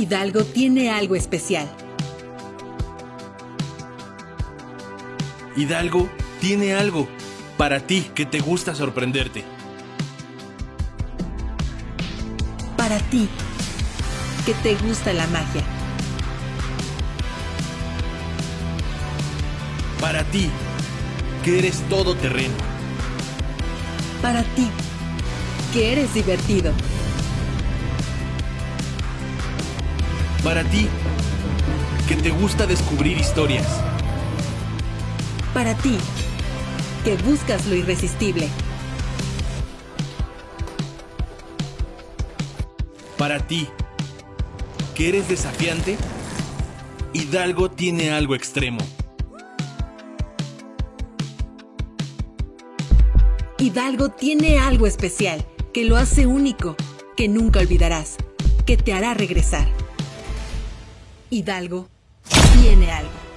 Hidalgo tiene algo especial. Hidalgo tiene algo para ti que te gusta sorprenderte. Para ti, que te gusta la magia. Para ti, que eres todo terreno. Para ti, que eres divertido. Para ti, que te gusta descubrir historias. Para ti, que buscas lo irresistible. Para ti, que eres desafiante, Hidalgo tiene algo extremo. Hidalgo tiene algo especial que lo hace único, que nunca olvidarás, que te hará regresar. Hidalgo tiene algo.